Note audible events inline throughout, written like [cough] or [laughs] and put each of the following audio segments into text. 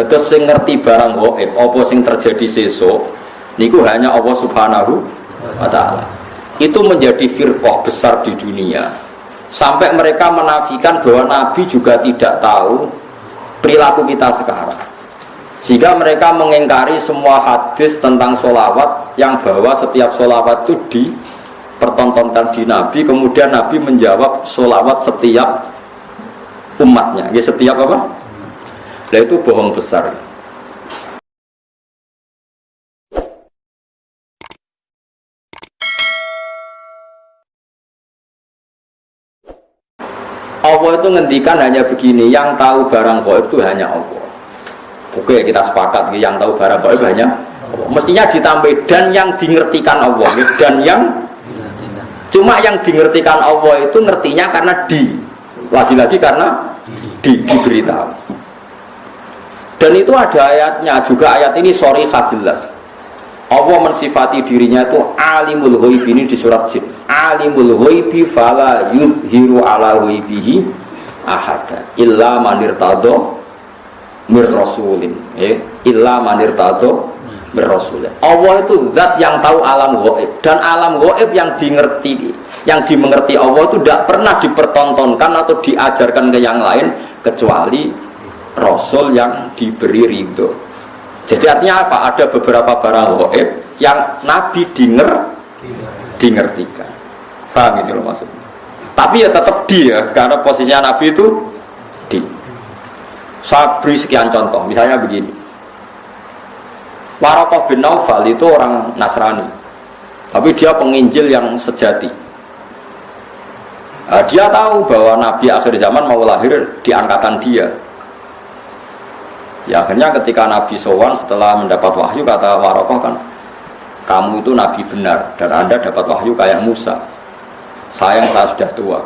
Dados sing ngerti barang gaib apa sing terjadi sesuk niku hanya Allah Subhanahu wa taala. Itu menjadi firqah besar di dunia. Sampai mereka menafikan bahwa Nabi juga tidak tahu perilaku kita sekarang. Sehingga mereka mengingkari semua hadis tentang solawat yang bahwa setiap solawat itu dipertontonkan di Nabi. Kemudian Nabi menjawab solawat setiap umatnya. Ya setiap apa? Nah itu bohong besar. Allah itu ngendikan hanya begini, yang tahu barang gaib itu hanya Allah. Oke, kita sepakat yang tahu barang gaib hanya Allah. Mestinya ditambah dan yang dingertikan Allah, dan yang cuma yang dingertikan Allah itu ngertinya karena di lagi-lagi karena di diberitahu. Dan itu ada ayatnya juga ayat ini sorry jelas. Allah mensifati dirinya itu alimul ghaib ini di surat jin. Alimul ghaibi fala yuzhiru ala ghaibihi ahada illa manir tado mir rasulin. Eh, illa manir tado mir rasulin. Allah itu zat yang tahu alam ghaib dan alam ghaib yang dimengerti yang dimengerti Allah itu tidak pernah dipertontonkan atau diajarkan ke yang lain kecuali Rasul yang diberi ridho jadi artinya apa? Ada beberapa barang goib yang Nabi dinger, dingertikan. Paham itu loh maksudnya. Tapi ya tetap dia, karena posisinya Nabi itu di. Saya beri sekian contoh, misalnya begini. Warokoh bin Naufal itu orang Nasrani, tapi dia penginjil yang sejati. Nah, dia tahu bahwa Nabi akhir zaman mau lahir di angkatan dia, Ya akhirnya ketika Nabi Sowan setelah mendapat wahyu kata Warokoh kan kamu itu Nabi benar dan Anda dapat wahyu kayak Musa. Sayang saya sudah tua.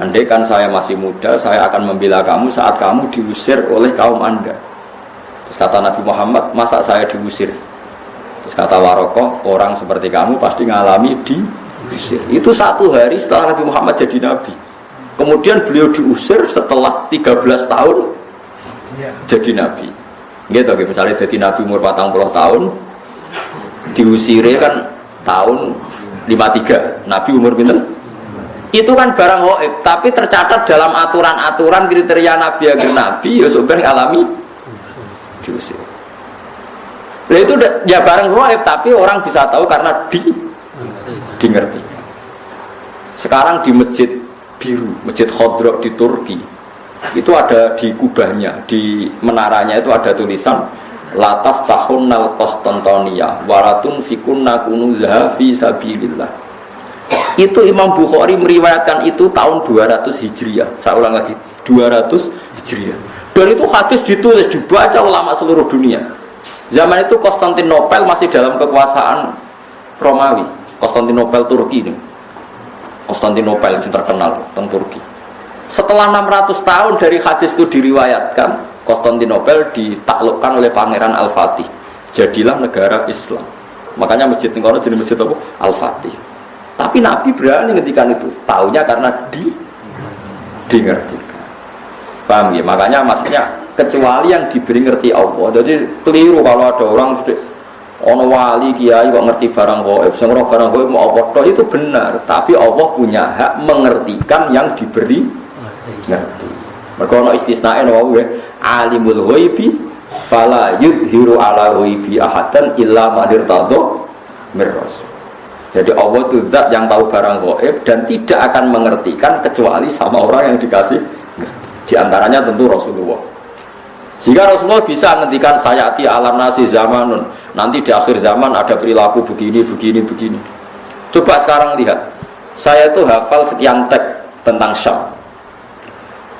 Andai kan saya masih muda, saya akan membela kamu saat kamu diusir oleh kaum Anda. Terus kata Nabi Muhammad, masa saya diusir? Terus kata Warokoh, orang seperti kamu pasti ngalami diusir. Itu satu hari setelah Nabi Muhammad jadi Nabi. Kemudian beliau diusir setelah 13 tahun Iya. jadi nabi. Gitu misalnya jadi nabi umur 40 tahun diusire kan tahun 53 nabi umur pinter itu kan barang hoib tapi tercatat dalam aturan-aturan kriteria nabi agar nabi ya sebenarnya alami diusir. Nah itu ya barang hoib tapi orang bisa tahu karena di di ngerti sekarang di masjid biru masjid khodrok di Turki itu ada di kubahnya di menaranya itu ada tulisan lataf tahun nal kostantonia waratun fikunna kunuzaha fi sabilillah. Itu Imam Bukhari meriwayatkan itu tahun 200 Hijriah. Saya ulang lagi 200 Hijriah. Dan itu hadis ditulis dibaca ulama seluruh dunia. Zaman itu Konstantinopel masih dalam kekuasaan Romawi. Konstantinopel Turki ini. Konstantinopel yang terkenal tentang Turki setelah 600 tahun dari hadis itu diriwayatkan, Konstantinopel ditaklukkan oleh Pangeran Al-Fatih. Jadilah negara Islam. Makanya masjid ini jadi masjid apa? Al-Fatih. Tapi Nabi berani ngetikan itu. Taunya karena di di ngerti. Paham ya? Makanya maksudnya kecuali yang diberi ngerti Allah. Jadi keliru kalau ada orang ono wali kiai kok ngerti barang gaib, sing barang gaib mau apa itu benar, tapi Allah punya hak mengertikan yang diberi ngerti. Mereka ono istisnae no ya alimul ghaibi fala yudhiru ala ghaibi ahadan illa madir tado miras. Jadi Allah itu zat yang tahu barang gaib dan tidak akan mengertikan kecuali sama orang yang dikasih di antaranya tentu Rasulullah. Sehingga Rasulullah bisa menghentikan sayati alam nasi zamanun. Nanti di akhir zaman ada perilaku begini, begini, begini. Coba sekarang lihat. Saya itu hafal sekian teks tentang Syam.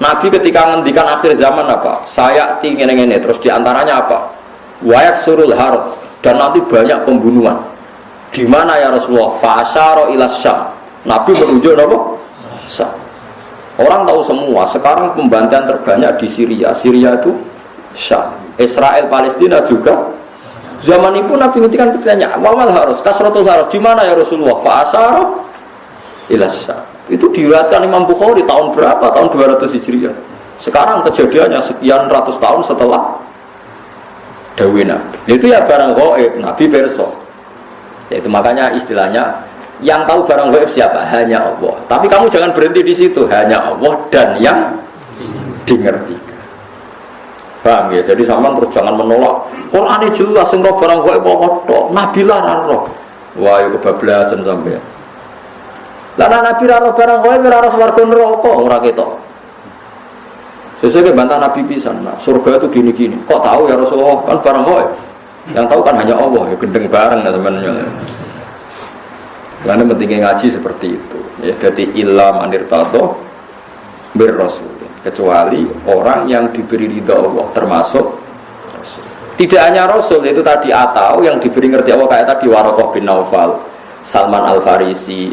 Nabi ketika ngendikan akhir zaman apa? Saya tinggi ini terus di antaranya apa? Wayak surul harut dan nanti banyak pembunuhan. Di mana ya Rasulullah? Fasaro ilas syam. Nabi menunjuk apa? Syam. Orang tahu semua. Sekarang pembantaian terbanyak di Syria. Syria itu Syam. Israel Palestina juga. Zaman itu Nabi ngendikan bertanya, Wamal harus, kasrotul harus. Di mana ya Rasulullah? Fasaro ilas syam. Itu diriwayatkan Imam Bukhari tahun berapa? Tahun 200 Hijriah. Sekarang kejadiannya sekian ratus tahun setelah Dewi Nabi. Itu ya barang goib, Nabi perso. Itu makanya istilahnya yang tahu barang goib siapa? Hanya Allah. Tapi kamu jangan berhenti di situ. Hanya Allah dan yang dimengerti. Paham ya? Jadi sama terus jangan menolak. Quran jelas sing barang goib apa tok. Nabi lah roh. Wah, itu kebablasan sampai. Lah Nabi ra roh barang goib ora roh swarga neraka ora ketok. Sesuai bantah Nabi pisan, nah, surga itu gini-gini. Kok tahu ya Rasulullah? Kan barang goib. Yang tahu kan hanya Allah, ya gendeng bareng ya sebenarnya. Karena pentingnya ngaji seperti itu. Ya, jadi ilam anir tato bir rasul. Kecuali orang yang diberi ridho Allah termasuk Tidak hanya Rasul itu tadi atau yang diberi ngerti Allah kayak tadi Warokoh bin Naufal, Salman Al Farisi.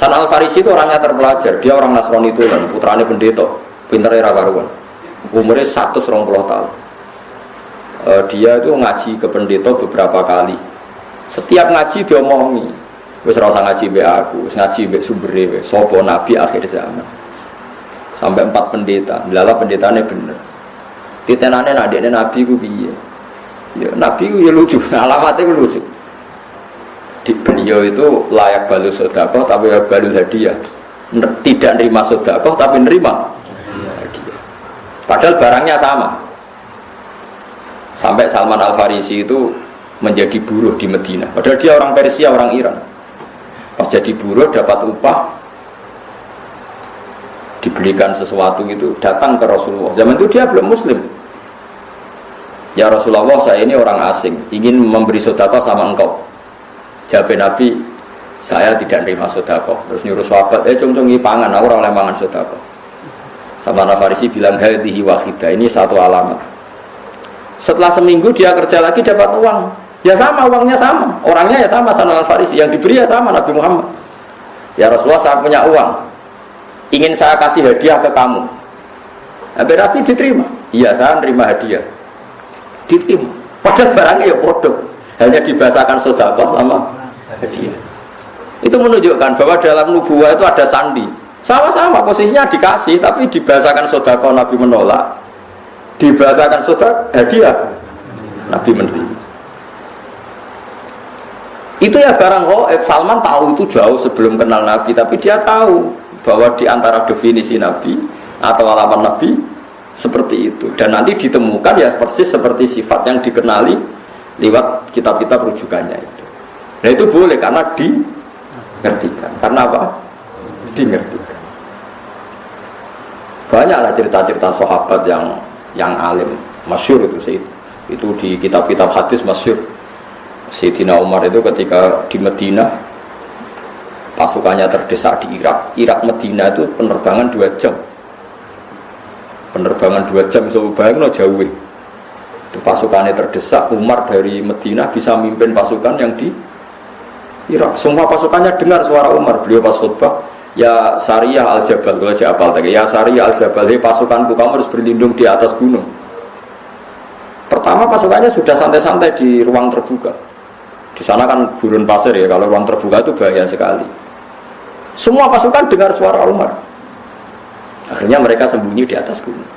Salman Al Farisi itu orangnya terpelajar, dia orang Nasrani itu kan, putranya pendeta, pintar era karuan. Umurnya 120 tahun. Uh, dia itu ngaji ke pendeta beberapa kali setiap ngaji diomongi. Wis ora usah ngaji mbek aku, ngaji mbek sumbere wis sapa nabi akhir zaman. Sampai empat pendeta, lala pendetanya bener. Titenane nak dekne nabi ku piye? Ya nabi ku ya lucu, [laughs] alamatnya ku lucu. Di beliau itu layak balu sodakoh tapi layak balu hadiah. Tidak nerima sodakoh tapi nerima hadiah. Padahal barangnya sama. Sampai Salman Al Farisi itu menjadi buruh di Medina. Padahal dia orang Persia, orang Iran. Pas jadi buruh dapat upah, dibelikan sesuatu itu datang ke Rasulullah. Zaman itu dia belum Muslim. Ya Rasulullah, saya ini orang asing, ingin memberi sodako sama engkau. Jawab Nabi, saya tidak nerima sodako. Terus nyuruh sahabat, eh cung cung pangan, aku orang mangan sodako. Sama Nafarisi bilang, hadihi wahidah, ini satu alamat. Setelah seminggu dia kerja lagi dapat uang Ya sama uangnya sama, orangnya ya sama Salman Al Farisi, yang diberi ya sama Nabi Muhammad. Ya Rasulullah saya punya uang, ingin saya kasih hadiah ke kamu. Nabi Nabi diterima, iya saya nerima hadiah, diterima. Padahal barangnya ya bodoh, hanya dibahasakan sodako sama hadiah. Itu menunjukkan bahwa dalam nubuah itu ada sandi. Sama-sama posisinya dikasih, tapi dibahasakan sodako Nabi menolak, dibahasakan sodako hadiah Nabi menerima. Itu ya barang. Salman tahu itu jauh sebelum kenal Nabi, tapi dia tahu bahwa di antara definisi Nabi atau alaman Nabi seperti itu. Dan nanti ditemukan ya persis seperti sifat yang dikenali lewat kitab-kitab rujukannya itu. Nah itu boleh karena dingertikan. Karena apa? Dingertikan. Banyaklah cerita-cerita sahabat yang yang alim, masyur itu sih. Itu di kitab-kitab hadis masyur Sayyidina Umar itu ketika di Medina pasukannya terdesak di Irak Irak Medina itu penerbangan dua jam penerbangan dua jam so bayang no jauh pasukannya terdesak Umar dari Medina bisa mimpin pasukan yang di Irak semua pasukannya dengar suara Umar beliau pas khutbah ya Syariah al Jabal kalau apal tadi ya Syariah al Jabal hei pasukanku kamu harus berlindung di atas gunung pertama pasukannya sudah santai-santai di ruang terbuka di sana kan gurun pasir ya, kalau ruang terbuka itu bahaya sekali. Semua pasukan dengar suara Umar. Akhirnya mereka sembunyi di atas gunung.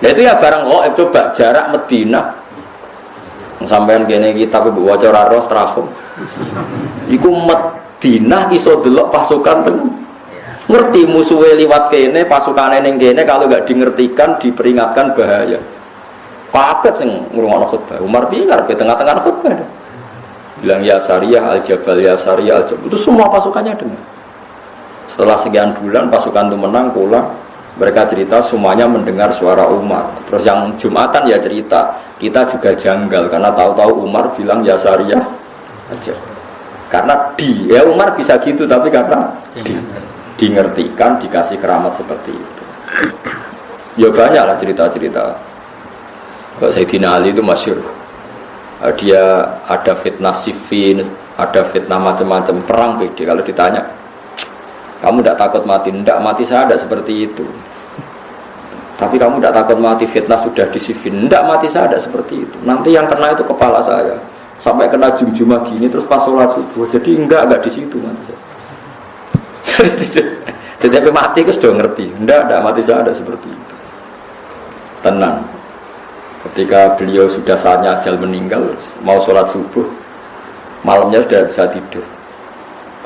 Nah itu ya barang oh coba jarak Medina. Sampean kene kita ibu waca ros trafo. Iku Medina iso delok pasukan teng ngerti musuhnya liwat kene pasukan ning kene kalau nggak dingertikan diperingatkan bahaya. Kaget sing ngrungokno khutbah. Umar piye di tengah-tengah khutbah bilang ya syariah al jabal ya syariah al jabal itu semua pasukannya dengar setelah sekian bulan pasukan itu menang pulang mereka cerita semuanya mendengar suara Umar. Terus yang Jumatan ya cerita kita juga janggal karena tahu-tahu Umar bilang ya syariah aja. Karena di ya Umar bisa gitu tapi karena di, di ngertikan dikasih keramat seperti itu. Ya banyak lah cerita-cerita. Sayyidina Ali itu masyur. Eh, dia ada fitnah sifin, ada fitnah macam-macam perang beda. Kalau ditanya, kamu tidak takut mati? Tidak mati saya ada seperti itu. Tapi kamu tidak takut mati fitnah sudah di sifin? Tidak mati saya ada seperti itu. Nanti yang kena itu kepala saya. Sampai kena jum-jumah gini terus pas sholat subuh. Jadi enggak enggak di situ nanti. [laughs] Jadi mati itu sudah ngerti. Enggak, enggak mati saya ada seperti itu. Tenang. ketika beliau sudah saatnya ajal meninggal mau sholat subuh malamnya sudah bisa tidur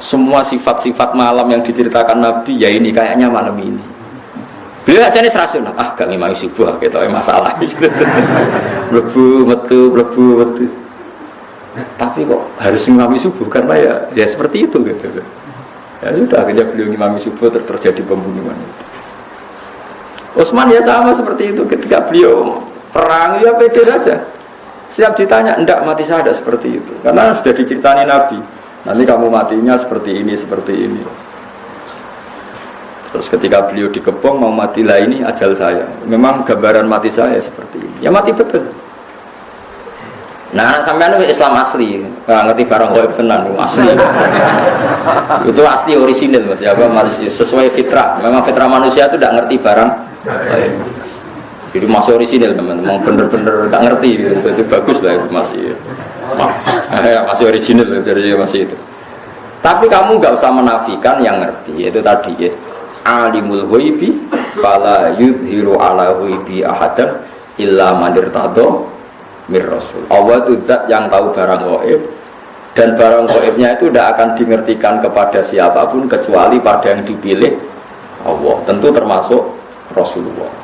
semua sifat-sifat malam yang diceritakan Nabi ya ini kayaknya malam ini. Beliau aja nih serasun ah gak ngimami subuh gitu masalah. [laughs] Lebu metu lebu metu. Tapi kok harus ngimami subuh? Karena ya ya seperti itu gitu. Ya sudah akhirnya beliau ngimami subuh ter terjadi pembunuhan. Utsman ya sama seperti itu. Ketika beliau perang ya pede saja. Siap ditanya enggak mati saya ada seperti itu. Karena sudah diceritani Nabi nanti kamu matinya seperti ini seperti ini. Terus ketika beliau dikepung mau mati lah ini ajal saya. Memang gambaran mati saya seperti ini. Ya mati betul. Nah, anak sampean itu Islam asli, nggak ngerti barang gaib tenan, asli. [laughs] itu asli orisinil mas, ya apa sesuai fitrah. Memang fitrah manusia itu tidak ngerti barang Jadi masih orisinil teman, memang bener-bener tak ngerti, gitu. itu bagus lah itu masih. Ya, masih orisinil jadi masih itu. Tapi kamu nggak usah menafikan yang ngerti, itu tadi ya. Alimul ghaibi fala yudhiru ala ghaibi ahadan illa manir tado mir rasul. Allah itu yang tahu barang gaib dan barang gaibnya itu tidak akan dimengertikan kepada siapa pun kecuali pada yang dipilih Allah. Tentu termasuk Rasulullah.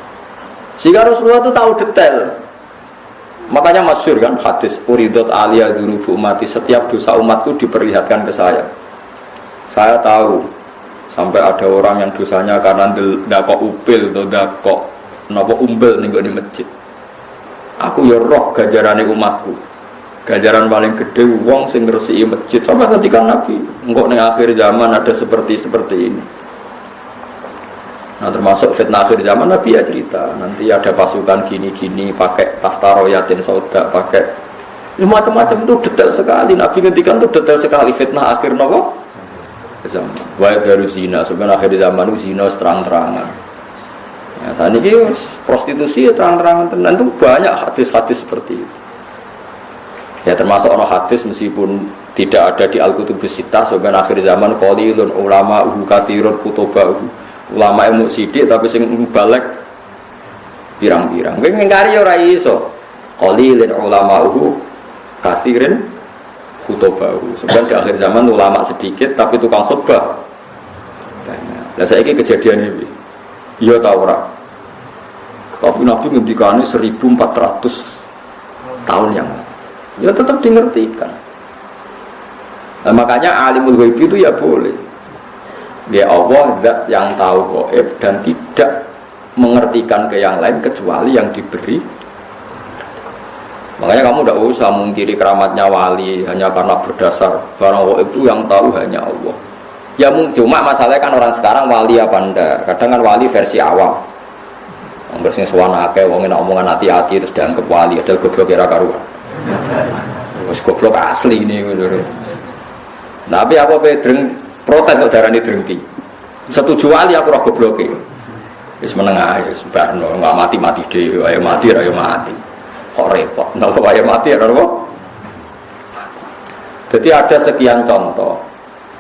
Sehingga Rasulullah itu tahu detail. Makanya masyur kan hadis Uridot alia durubu umati Setiap dosa umatku diperlihatkan ke saya Saya tahu Sampai ada orang yang dosanya karena tidak kok upil atau kok nopo umbel nih di masjid Aku ya roh gajaran umatku. Gajaran paling gede wong sing ngresiki masjid sama ketika Nabi. Engkau ning akhir zaman ada seperti seperti ini. Nah termasuk fitnah akhir zaman Nabi ya cerita nanti ada pasukan gini-gini pakai tahta royatin sauda pakai ya, macam-macam itu detail sekali Nabi ngendikan itu detail sekali fitnah akhir nopo zaman. Wa baru zina sebenarnya akhir zaman itu zina terang-terangan. Ya, saat ini prostitusi ya terang-terangan tenan itu banyak hadis-hadis seperti itu. Ya termasuk orang hadis meskipun tidak ada di Al-Kutubus Sittah sebenarnya akhir zaman qalilun ulama uhu kathirun kutuba ulama ilmu sidik tapi sing balik pirang-pirang. Kowe ngingkari ora iso. Ulama uhu kathirin kutuba Sebenarnya di akhir zaman ulama sedikit tapi tukang khutbah. Nah, saya ini kejadian ini. Iya tahu ora. Tapi Nabi ngendikane 1400 tahun yang lalu. Ya tetap dimengertikan. Nah, makanya alimul ghaib itu ya boleh. Ya Allah zat yang tahu gaib dan tidak mengertikan ke yang lain kecuali yang diberi Makanya kamu tidak usah mengkiri keramatnya wali hanya karena berdasar barang gaib itu yang tahu hanya Allah. Ya cuma masalahnya kan orang sekarang wali apa ndak? Kadang kan wali versi awal. Angger sing sowan akeh wong nek omongan hati-hati terus dianggap wali, ada goblok kira karuan. Wis goblok asli ini lho. Tapi apa pedreng protes kok darani drengki. Setuju wali aku ora gobloke. Wis meneng ae, wis barno, enggak mati-mati dhewe, ayo mati ayo mati. Kok repot, napa ayo mati ora apa? Jadi ada sekian contoh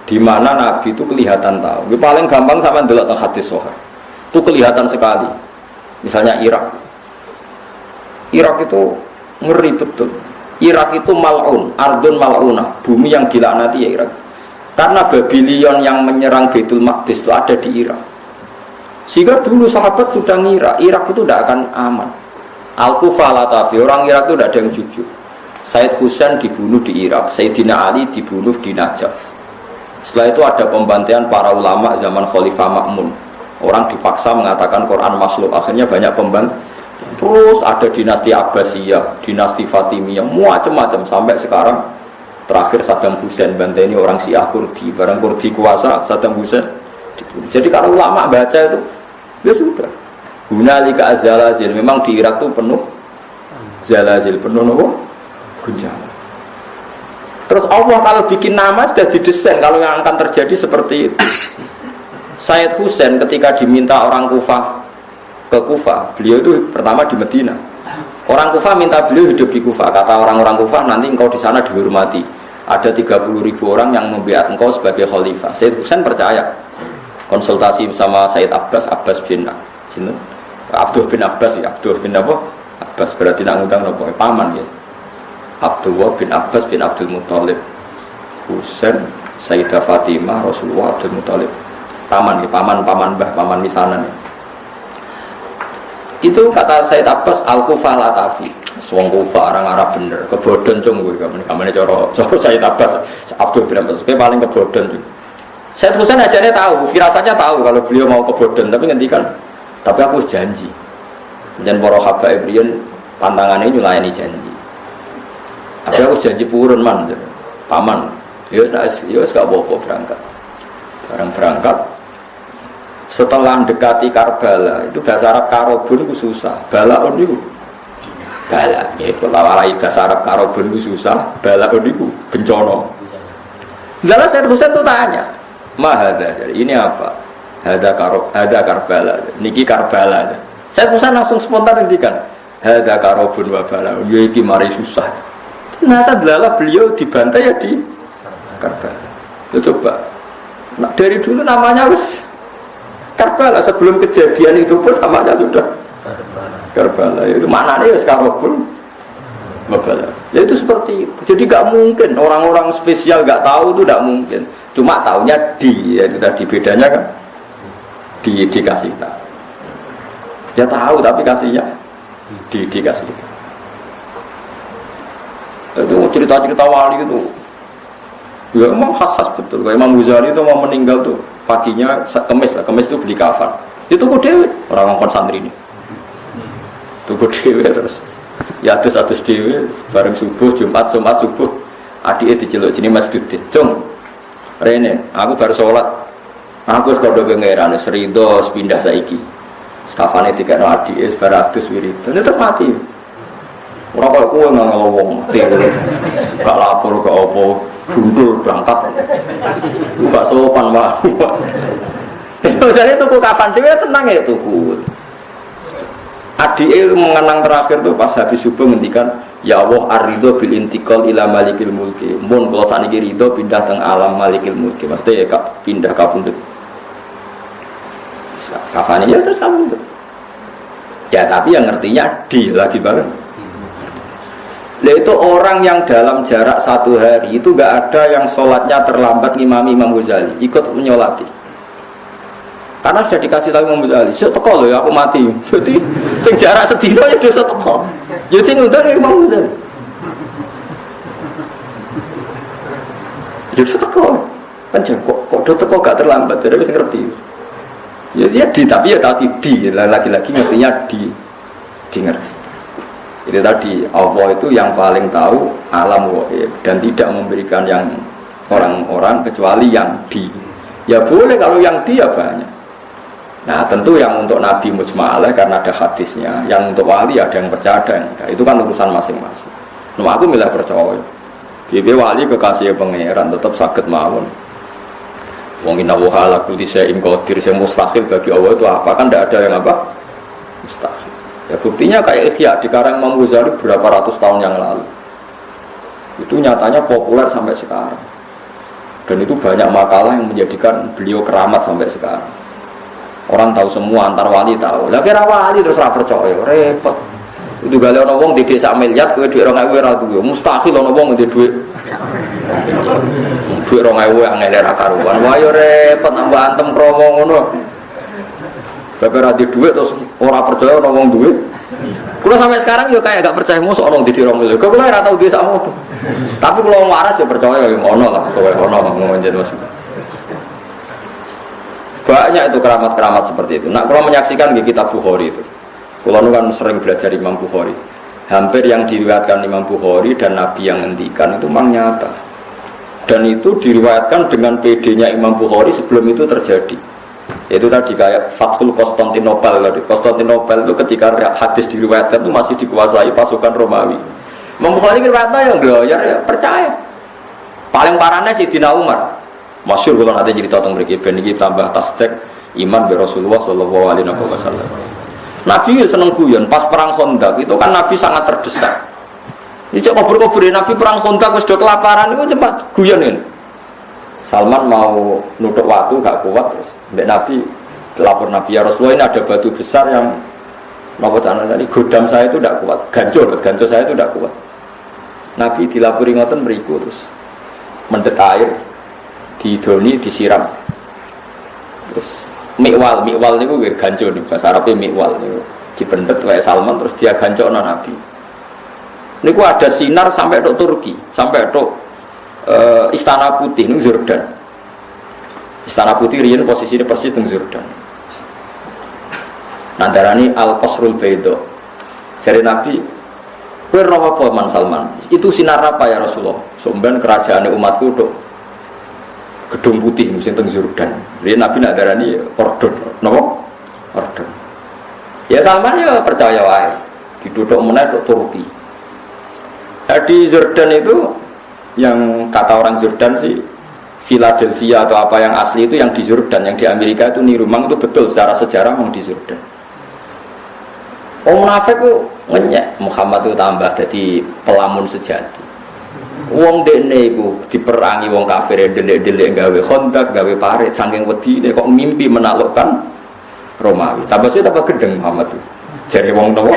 di mana Nabi itu kelihatan tahu. Yang paling gampang sama dulu tentang hadis sohail. Itu kelihatan sekali. Misalnya Irak. Irak itu ngeri betul. Irak itu mal'un, ardun mal'una, bumi yang dilaknati ya Irak. Karena Babylon yang menyerang Betul Maqdis itu ada di Irak. Sehingga dulu sahabat sudah ngira Irak itu tidak akan aman. Al-Kufah Latafi, orang Irak itu tidak ada yang jujur. Said Husain dibunuh di Irak, Sayyidina Ali dibunuh di Najaf. Setelah itu ada pembantaian para ulama zaman Khalifah Makmun. Orang dipaksa mengatakan Quran makhluk. Akhirnya banyak pembantu. Terus ada dinasti Abbasiyah, dinasti Fatimiyah, macam-macam sampai sekarang terakhir Saddam Hussein bantai ini orang Syiah Kurdi, barang Kurdi kuasa Saddam Hussein. Jadi kalau ulama baca itu, ya sudah. Hunalika azalazil, memang di Irak itu penuh zalazil, penuh nopo guncangan. Terus Allah kalau bikin nama sudah didesain kalau yang akan terjadi seperti itu. Said Husain ketika diminta orang Kufah ke Kufah, beliau itu pertama di Medina. Orang Kufah minta beliau hidup di Kufah. Kata orang-orang Kufah nanti engkau di sana dihormati. Ada 30 ribu orang yang membiat engkau sebagai khalifah. Said Husain percaya. Konsultasi sama Said Abbas, Abbas bin Abdul bin Abbas ya, Abdul bin apa? Abbas berarti nak ngundang nopo paman ya Abdullah bin Abbas bin Abdul Muthalib Husain Sayyidah Fatimah Rasulullah Abdul Muthalib paman ya paman paman bah paman misanan ya. Itu kata Sayyid Abbas al kufah latafi Wong kufa orang Arab bener. Kebodon cung gue. Kamu kamu coro coro Sayyid Abbas Abdul bin Abbas gue paling kebodon tuh Sayyid Husain aja tahu firasatnya tahu kalau beliau mau kebodon tapi ngendikan tapi aku janji. Dan para habaib riyen pantangannya nyulayani janji. Tapi aku janji purun man paman. Ya ya gak bobo berangkat. Barang berangkat setelah mendekati Karbala itu bahasa Arab karobun itu susah balaun itu bala ya kalau walai bahasa Arab karobun itu susah balaun itu bencono Lalu saya Husain itu tanya mahada ini apa ada karob ada Karbala niki Karbala saya pesan langsung spontan ngendikan, "Hadza karobun wa bala." Ya iki mari susah. Ternyata adalah beliau dibantai ya di Karbala. Ya coba. Nah, dari dulu namanya wis Karbala sebelum kejadian itu pun namanya sudah Karbala. Itu mana nih wis karobun Bala. Ya itu seperti itu. Jadi gak mungkin orang-orang spesial gak tahu itu gak mungkin. Cuma tahunya di, ya itu tadi bedanya kan di dikasih tahu. Ya tahu tapi kasihnya di dikasih. Itu cerita-cerita wali itu Ya emang khas-khas betul. Kayak Imam Ghazali itu mau meninggal tuh paginya kemis lah, kemis itu beli kafan. Itu kok dewe orang ngomong santri ini. Tuku dewe terus. Ya terus satu dewe bareng subuh Jumat Jumat subuh adiknya diceluk sini masjid cung Rene aku baru sholat aku sekolah pengeran serido pindah saiki Kafane tiga no adi es baratus wiridan itu mati. Orang kau kue nggak ngomong mati. Gak lapor gak opo gundul berangkat. Gak sopan mah. Jadi tuku kapan dia tenang ya tuku. Adi mengenang terakhir tuh pas habis subuh ngendikan Ya Allah arido bil intikal ila malikil mulki Mun kalau saat ini ridho pindah ke alam malikil mulki Maksudnya ya pindah ke pundut Kapan ya terus kamu itu Ya tapi yang ngertinya di lagi banget. Nah, itu orang yang dalam jarak satu hari itu gak ada yang sholatnya terlambat ngimami Imam Ghazali ikut menyolati. Karena sudah dikasih tahu Imam Ghazali teko loh ya aku mati. [laughs] Jadi sing jarak sedino ya dosa teko. Jadi sing ngundang ya Imam Ghazali. Jadi teko. Kan kok kok do teko gak terlambat? Jadi bisa ngerti. Ya, ya di tapi ya tadi di. Lagi-lagi ngertinya di di ngerti itu tadi Allah itu yang paling tahu alam wahid dan tidak memberikan yang orang-orang kecuali yang di ya boleh kalau yang di ya banyak nah tentu yang untuk Nabi mujmalah karena ada hadisnya yang untuk wali ada yang percaya ada yang enggak itu kan urusan masing-masing nah aku milih percaya Bibi wali kekasih pangeran tetap sakit mawon Wong inna wa ala kulli syai'in qadir yang mustahil bagi Allah itu apa? Kan tidak ada yang apa? Mustahil. Ya buktinya kayak Ihya di karang Imam berapa ratus tahun yang lalu. Itu nyatanya populer sampai sekarang. Dan itu banyak makalah yang menjadikan beliau keramat sampai sekarang. Orang tahu semua antar wali tahu. Lah kira wali terus ora percaya, repot. Itu gale ana wong di desa miliar kowe dhuwit 2000 ora duwe. Mustahil ana wong di dhuwit Duit rong ewu yang ngene ra karuan. Wah yo repot nambah antem kromo ngono. Bapak ra duit terus ora percaya orang wong duit. Kulo sampai sekarang yo kayak gak percaya musuh orang di dirong miliar. Kulo ora tau duit sama tuh. Tapi kalau waras ya percaya yo ngono lah, kowe ngono ngonjen mas. Banyak itu keramat-keramat seperti itu. Nah, kalau menyaksikan di kitab Bukhari itu. Kalau kan sering belajar Imam Bukhari. Hampir yang diriwayatkan Imam Bukhari dan Nabi yang ngendikan itu memang nyata dan itu diriwayatkan dengan PD-nya Imam Bukhari sebelum itu terjadi itu tadi kayak Fathul Konstantinopel tadi. Konstantinopel itu ketika hadis diriwayatkan itu masih dikuasai pasukan Romawi. Imam Bukhari riwayatnya yang doyar ya percaya. Paling parahnya si Dina Umar. Masyur kalau nanti cerita tentang mereka ben ini tambah tasdek iman be Rasulullah Shallallahu Alaihi Wasallam. Nabi seneng guyon pas perang Khandaq itu kan Nabi sangat terdesak. Ini cok kubur-kubur Nabi perang kontak sudah kelaparan itu cepat guyon ini. Salman mau nutup waktu gak kuat terus. Mbak Nabi lapor Nabi ya Rasulullah ini ada batu besar yang Nopo tanah tadi godam saya itu tidak kuat, gancur, gancur saya itu tidak kuat. Nabi dilapuri ngoten beriku terus mendet air di doni disiram. Terus mikwal, mikwal niku gue gancur nih bahasa Arabnya mikwal niku dipendet kayak Salman terus dia gancur Nabi. Niku ada sinar sampai ke Turki, sampai ke uh, Istana Putih nih Jordan. Istana Putih rian posisinya persis di Jordan. Nadarani al qasrul baido. Jadi Nabi, kue roh apa Man Salman? Itu sinar apa ya Rasulullah? Sumben kerajaan umatku do gedung putih musim teng Jordan. Jadi Nabi nak darani ordon, nopo? Ordon. Ya Salman ya percaya wae. Diduduk meneh Turki. Nah, di Jordan itu yang kata orang Jordan sih Philadelphia atau apa yang asli itu yang di Jordan, yang di Amerika itu niru memang itu betul secara sejarah memang di Jordan. Wong munafik ku ngenyek Muhammad itu tambah jadi pelamun sejati. Wong dekne iku diperangi wong kafir delik-delik gawe kontak, gawe parit saking wedine kok mimpi menaklukkan Romawi. Tambah sih tambah gedeng Muhammad itu. Jadi wong nopo?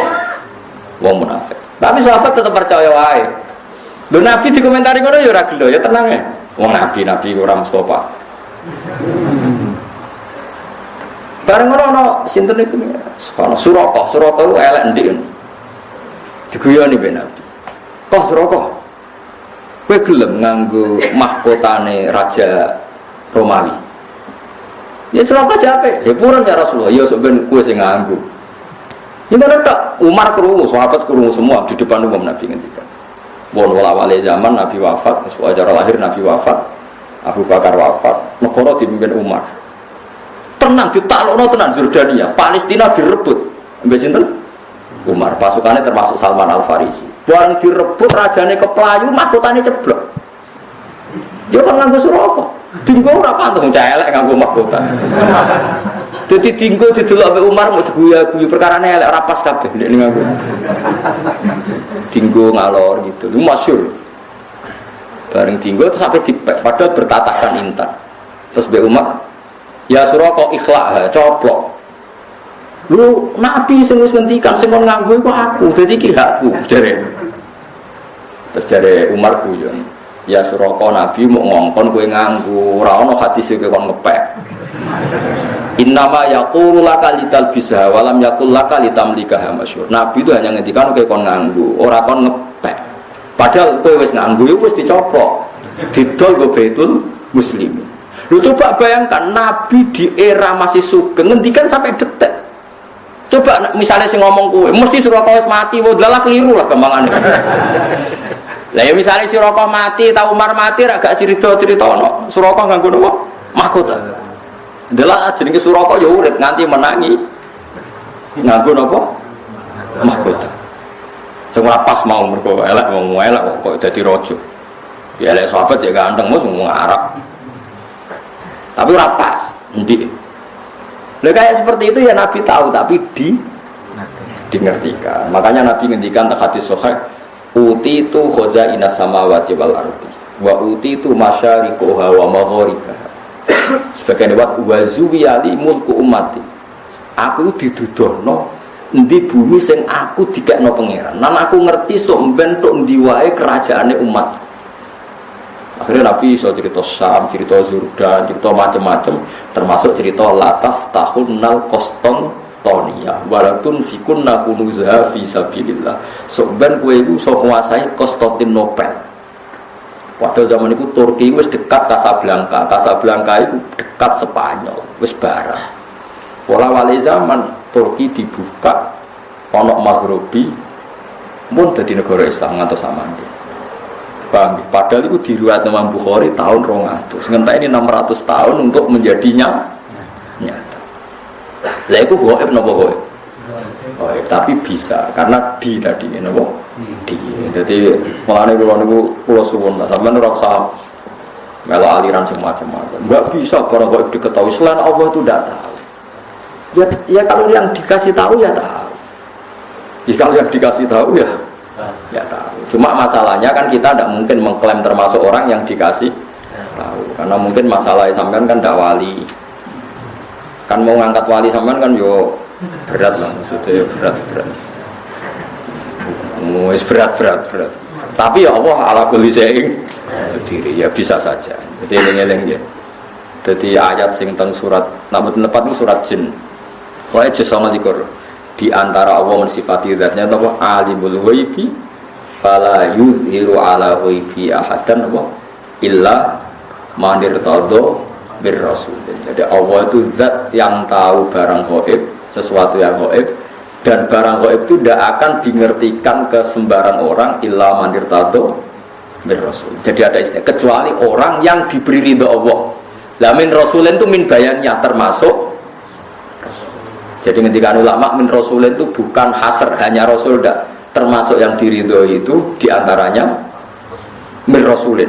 Wong munafik. Tapi sahabat tetap percaya wae. Lho Nabi dikomentari ngono ya ora gelo, ya tenang ya. Wong Nabi Nabi ora Mustafa. Bareng ngono ana sinten iku ana Suraka, Suraka itu elek ndik. Diguyoni ben Nabi. Kok Suraka? Kowe gelem nganggo mahkotane raja Romawi. Ya Suraka jape, ya purun ya Rasulullah, ya sok ben kowe sing nganggo. Ini tak Umar kerungu, sahabat kerungu semua di depan umum Nabi ngendikan. Bon wala zaman Nabi wafat, wajar lahir Nabi wafat, Abu Bakar wafat, negara dipimpin Umar. Tenang ditaklukno tenan Jordania. Palestina direbut. Sinten? Umar. Pasukannya termasuk Salman Al Farisi barang direbut rajane keplayu mahkotane ceblok. Dia kan nganggo suraka dinggo ora pantes elek nganggo mahkota. [laughs] Jadi dinggo didelok Umar mau diguya-guyu perkarane elek rapas kabeh nek nganggo dinggo ngalor gitu lu masyur bareng dinggo terus sampai dipek padahal bertatakan intan terus mbek Umar Ya kok ikhlak, coplok. Lu nabi sing wis ngendikan sing nganggo aku, dadi iki hakku. Terus jare Umar guyon. Ya kok nabi mau ngongkon kowe nganggo, ora ono hadis kowe kon ngepek. Innama yaqulu laka lital bisa walam yaqul laka litamlika masyhur. Nabi itu hanya ngendikan kowe kon nganggo, ora kon ngepek. Padahal kowe wis nganggo wis dicoplok. Didol go betul muslimin. Lu coba bayangkan Nabi di era masih sugeng ngendikan sampai detek. Coba misalnya si ngomong kue, mesti suruh kau mati, wah adalah keliru lah kembangannya. [laughs] lah ya misalnya si rokok mati, tahu Umar mati, agak cerita cerita no, suroko nggak guna mahkota. Adalah jenenge suroko ya urip nganti menangi, nganggo apa? Mahkota. Semua pas mau mereka elak mau elak kok jadi rojo. Ya elek sahabat ya ganteng mau ngomong Arab. Tapi rapas, nanti. Nah, kayak seperti itu ya Nabi tahu, tapi di dimengertikan. Makanya Nabi ngendikan tak hadis sohek, uti itu khoza inas sama wati wal arti, wa uti itu masyarikoha wa maghoribah. Sebagian lewat wazuwiyali mulku umati. Aku didudohno di bumi sing aku dikekno pangeran. Nan aku ngerti sok bentuk diwae kerajaane umat. Akhirnya Nabi bisa cerita Sam, cerita Zurdan, cerita macam-macam, termasuk cerita Lataf tahun nal koston tonia, walatun fikun nakunuzaha fi sabilillah. So ben kue itu so menguasai Konstantinopel. Pada zaman itu Turki wis dekat Casablanca, Casablanca itu dekat Spanyol, wis barang. Pola wali zaman Turki dibuka, onok Maghribi, pun jadi negara Islam atau sama dia. Paham? Padahal itu diriwayat Imam Bukhari tahun 200. Sementara ini 600 tahun untuk menjadinya nyata. Lah itu goib nopo goib? Oh, tapi bisa karena di tadi nopo di. Jadi mengenai dulu niku pulau suwun lah. Sampai ora usah melo aliran semacam-macam. Enggak bisa para goib diketahui selain Allah itu tidak tahu. Ya, ya kalau yang dikasih tahu ya tahu. Ya kalau yang dikasih tahu ya ya tahu cuma masalahnya kan kita tidak mungkin mengklaim termasuk orang yang dikasih tahu karena mungkin masalah sampean kan tidak wali kan mau ngangkat wali sampean kan yo berat lah maksudnya berat berat Wis berat berat berat. Tapi ya Allah ala kulli syai'in diri ya bisa saja. Jadi eling-eling ya. Jadi ayat sing teng surat namun tempat surat jin. Juz sama likur di antara Allah mensifati zatnya apa alimul ghaibi fala yuzhiru ala ghaibi ahadan apa illa manir todo bir rasul. Jadi Allah itu zat yang tahu barang gaib sesuatu yang gaib dan barang itu tidak akan dimengertikan ke sembarang orang illa manir todo bir rasul. Jadi ada istilah kecuali orang yang diberi ridho Allah. Lamin rasulin itu min bayannya termasuk jadi ketika ulama min rasul itu bukan hasr hanya rasul tidak termasuk yang diridhoi itu di antaranya min rasulin.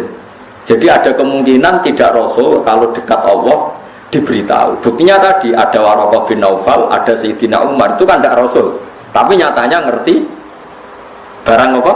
Jadi ada kemungkinan tidak rasul kalau dekat Allah diberitahu. Buktinya tadi ada Warokoh bin Naufal, ada Sayyidina Umar itu kan tidak rasul, tapi nyatanya ngerti barang apa?